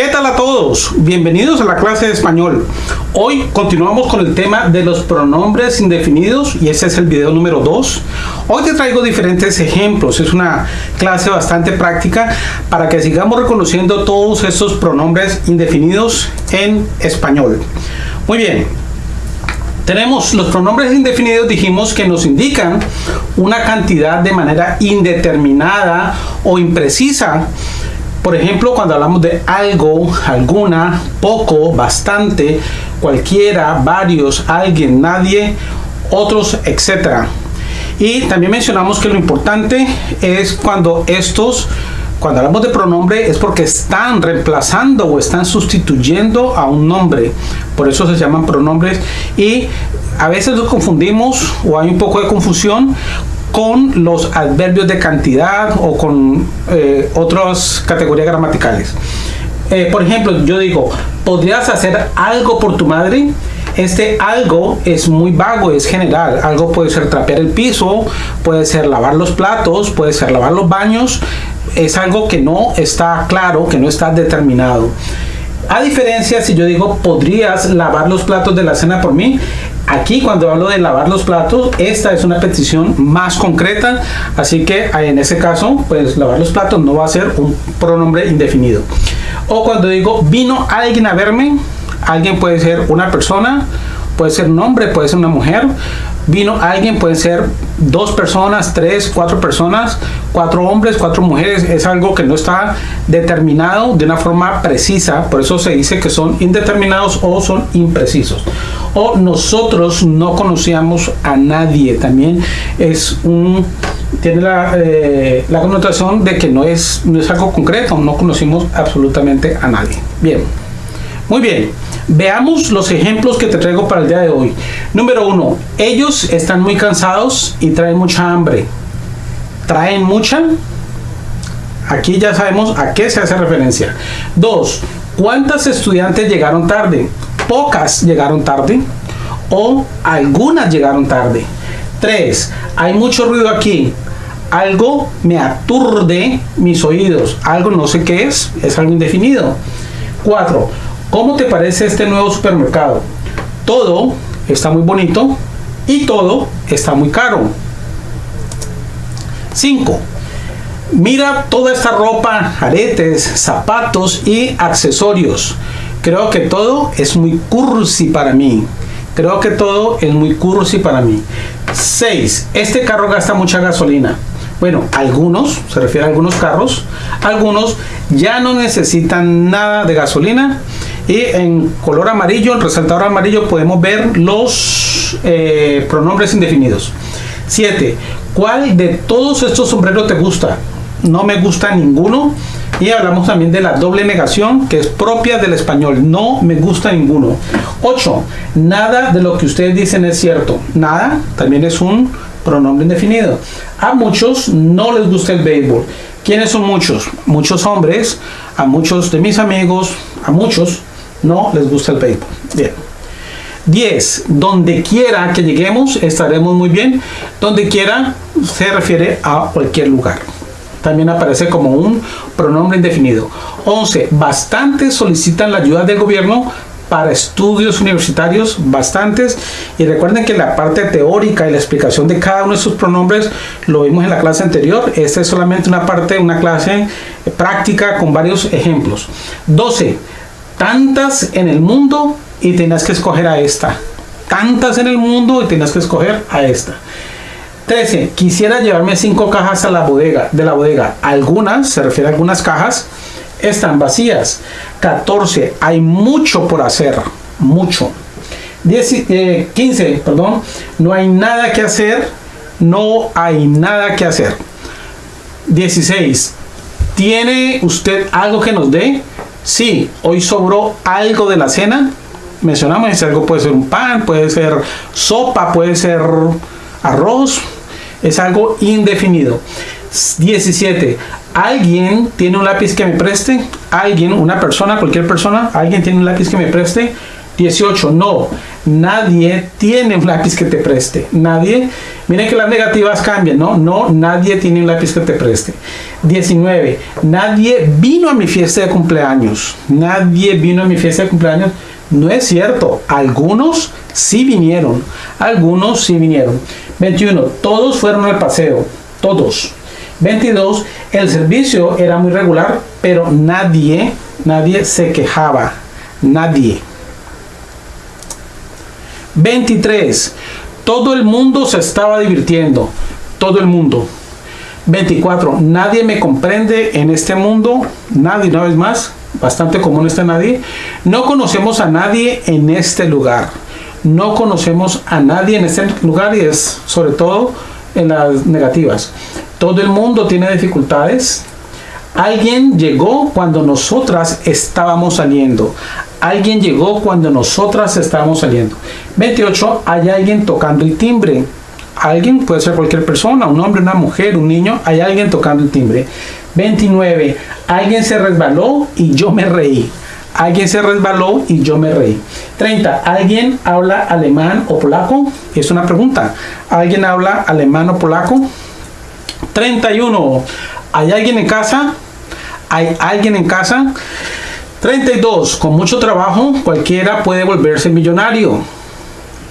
¿Qué tal a todos? Bienvenidos a la clase de español. Hoy continuamos con el tema de los pronombres indefinidos y ese es el video número 2. Hoy te traigo diferentes ejemplos. Es una clase bastante práctica para que sigamos reconociendo todos estos pronombres indefinidos en español. Muy bien. Tenemos los pronombres indefinidos, dijimos que nos indican una cantidad de manera indeterminada o imprecisa por ejemplo, cuando hablamos de algo, alguna, poco, bastante, cualquiera, varios, alguien, nadie, otros, etc. Y también mencionamos que lo importante es cuando estos, cuando hablamos de pronombre, es porque están reemplazando o están sustituyendo a un nombre. Por eso se llaman pronombres. Y a veces los confundimos o hay un poco de confusión con los adverbios de cantidad o con eh, otras categorías gramaticales. Eh, por ejemplo, yo digo, ¿podrías hacer algo por tu madre? Este algo es muy vago, es general. Algo puede ser trapear el piso, puede ser lavar los platos, puede ser lavar los baños. Es algo que no está claro, que no está determinado. A diferencia, si yo digo, ¿podrías lavar los platos de la cena por mí? Aquí cuando hablo de lavar los platos, esta es una petición más concreta, así que en ese caso, pues lavar los platos no va a ser un pronombre indefinido. O cuando digo, vino alguien a verme, alguien puede ser una persona, puede ser un hombre, puede ser una mujer, vino alguien, puede ser dos personas, tres, cuatro personas, cuatro hombres, cuatro mujeres, es algo que no está determinado de una forma precisa, por eso se dice que son indeterminados o son imprecisos. O nosotros no conocíamos a nadie, también es un tiene la, eh, la connotación de que no es, no es algo concreto, no conocimos absolutamente a nadie. Bien, muy bien. Veamos los ejemplos que te traigo para el día de hoy. Número uno, ellos están muy cansados y traen mucha hambre. ¿Traen mucha? Aquí ya sabemos a qué se hace referencia. Dos, ¿cuántas estudiantes llegaron tarde? Pocas llegaron tarde o algunas llegaron tarde. Tres, hay mucho ruido aquí. Algo me aturde mis oídos. Algo no sé qué es, es algo indefinido. Cuatro, ¿Cómo te parece este nuevo supermercado? Todo está muy bonito y todo está muy caro. 5. Mira toda esta ropa, aretes, zapatos y accesorios. Creo que todo es muy cursi para mí. Creo que todo es muy cursi para mí. 6. Este carro gasta mucha gasolina. Bueno, algunos, se refiere a algunos carros, algunos ya no necesitan nada de gasolina y en color amarillo, en resaltador amarillo, podemos ver los eh, pronombres indefinidos. 7. ¿Cuál de todos estos sombreros te gusta? No me gusta ninguno. Y hablamos también de la doble negación que es propia del español. No me gusta ninguno. 8. Nada de lo que ustedes dicen es cierto. Nada también es un pronombre indefinido. A muchos no les gusta el béisbol. ¿Quiénes son muchos? Muchos hombres, a muchos de mis amigos, a muchos no les gusta el béisbol. Bien. 10. Donde quiera que lleguemos estaremos muy bien. Donde quiera se refiere a cualquier lugar. También aparece como un pronombre indefinido. 11. Bastantes solicitan la ayuda del gobierno para estudios universitarios, bastantes. Y recuerden que la parte teórica y la explicación de cada uno de sus pronombres lo vimos en la clase anterior. Esta es solamente una parte, una clase práctica con varios ejemplos. 12 tantas en el mundo y tenías que escoger a esta. Tantas en el mundo y tenías que escoger a esta. 13. Quisiera llevarme cinco cajas a la bodega, de la bodega. Algunas, se refiere a algunas cajas, están vacías. 14. Hay mucho por hacer. Mucho. 10, 15. Eh, perdón. No hay nada que hacer. No hay nada que hacer. 16. ¿Tiene usted algo que nos dé? Sí, hoy sobró algo de la cena. Mencionamos ese algo puede ser un pan, puede ser sopa, puede ser arroz. Es algo indefinido. 17. ¿Alguien tiene un lápiz que me preste? ¿Alguien, una persona, cualquier persona? ¿Alguien tiene un lápiz que me preste? 18. No, Nadie tiene un lápiz que te preste. Nadie. Miren que las negativas cambian, ¿no? No, nadie tiene un lápiz que te preste. 19. Nadie vino a mi fiesta de cumpleaños. Nadie vino a mi fiesta de cumpleaños. No es cierto. Algunos sí vinieron. Algunos sí vinieron. 21. Todos fueron al paseo. Todos. 22. El servicio era muy regular, pero nadie, nadie se quejaba. Nadie. 23. Todo el mundo se estaba divirtiendo. Todo el mundo. 24. Nadie me comprende en este mundo. Nadie, una vez más. Bastante común este nadie. No conocemos a nadie en este lugar. No conocemos a nadie en este lugar y es sobre todo en las negativas. Todo el mundo tiene dificultades. Alguien llegó cuando nosotras estábamos saliendo. Alguien llegó cuando nosotras estábamos saliendo. 28. Hay alguien tocando el timbre. Alguien puede ser cualquier persona, un hombre, una mujer, un niño. Hay alguien tocando el timbre. 29. Alguien se resbaló y yo me reí. Alguien se resbaló y yo me reí. 30. ¿Alguien habla alemán o polaco? Es una pregunta. ¿Alguien habla alemán o polaco? 31. ¿Hay alguien en casa? ¿Hay alguien en casa? 32. Con mucho trabajo, cualquiera puede volverse millonario.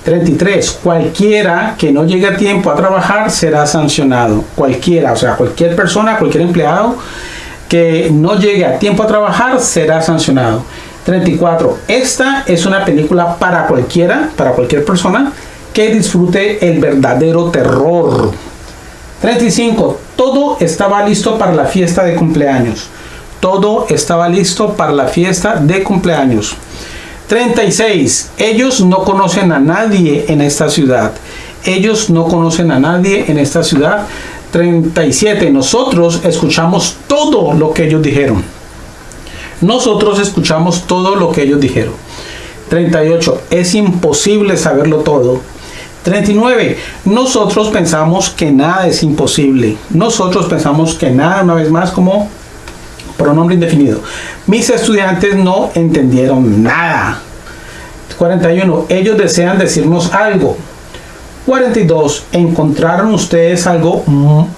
33. Cualquiera que no llegue a tiempo a trabajar será sancionado. Cualquiera, o sea, cualquier persona, cualquier empleado que no llegue a tiempo a trabajar será sancionado. 34. Esta es una película para cualquiera, para cualquier persona que disfrute el verdadero terror. 35. Todo estaba listo para la fiesta de cumpleaños. Todo estaba listo para la fiesta de cumpleaños. 36. Ellos no conocen a nadie en esta ciudad. Ellos no conocen a nadie en esta ciudad. 37. Nosotros escuchamos todo lo que ellos dijeron. Nosotros escuchamos todo lo que ellos dijeron. 38. Es imposible saberlo todo. 39. Nosotros pensamos que nada es imposible. Nosotros pensamos que nada, una vez más, como pronombre indefinido. Mis estudiantes no entendieron nada. 41. Ellos desean decirnos algo. 42. ¿Encontraron ustedes algo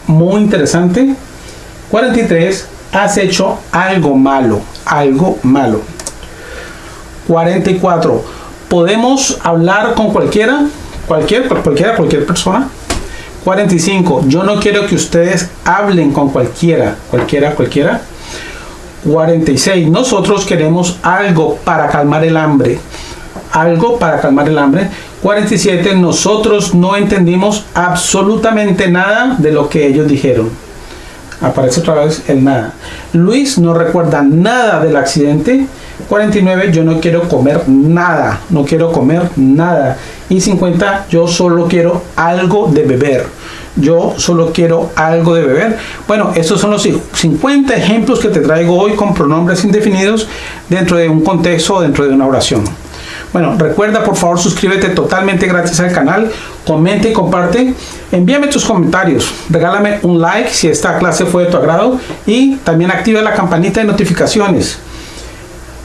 muy interesante? 43. Has hecho algo malo. Algo malo. 44. ¿Podemos hablar con cualquiera? Cualquier, cualquiera, cualquier persona. 45. Yo no quiero que ustedes hablen con cualquiera. Cualquiera, cualquiera. 46. Nosotros queremos algo para calmar el hambre. Algo para calmar el hambre. 47. Nosotros no entendimos absolutamente nada de lo que ellos dijeron. Aparece otra vez el nada. Luis no recuerda nada del accidente. 49. Yo no quiero comer nada. No quiero comer nada. Y 50. Yo solo quiero algo de beber yo solo quiero algo de beber. Bueno, estos son los 50 ejemplos que te traigo hoy con pronombres indefinidos dentro de un contexto o dentro de una oración. Bueno, recuerda por favor suscríbete totalmente gratis al canal, comente y comparte, envíame tus comentarios, regálame un like si esta clase fue de tu agrado y también activa la campanita de notificaciones.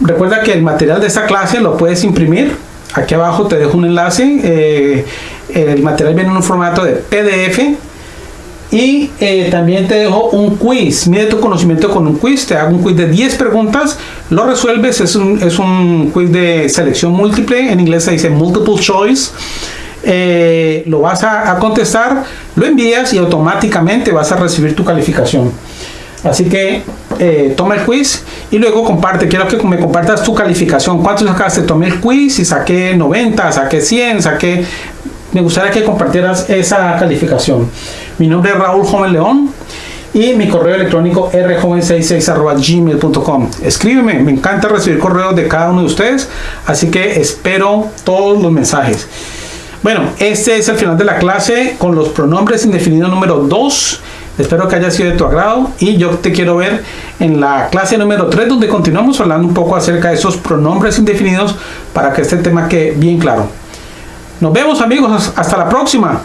Recuerda que el material de esta clase lo puedes imprimir Aquí abajo te dejo un enlace. Eh, el material viene en un formato de PDF. Y eh, también te dejo un quiz. Mide tu conocimiento con un quiz. Te hago un quiz de 10 preguntas. Lo resuelves. Es un, es un quiz de selección múltiple. En inglés se dice multiple choice. Eh, lo vas a, contestar, lo envías y automáticamente vas a recibir tu calificación. Así que eh, toma el quiz y luego comparte. Quiero que me compartas tu calificación. ¿Cuánto sacaste? Tomé el quiz y saqué 90, saqué 100, saqué... Me gustaría que compartieras esa calificación. Mi nombre es Raúl Joven León y mi correo electrónico rjoven66.gmail.com. Escríbeme, me encanta recibir correos de cada uno de ustedes, así que espero todos los mensajes. Bueno, este es el final de la clase con los pronombres indefinidos número 2 Espero que haya sido de tu agrado y yo te quiero ver en la clase número 3 donde continuamos hablando un poco acerca de esos pronombres indefinidos para que este tema quede bien claro. Nos vemos amigos, hasta la próxima.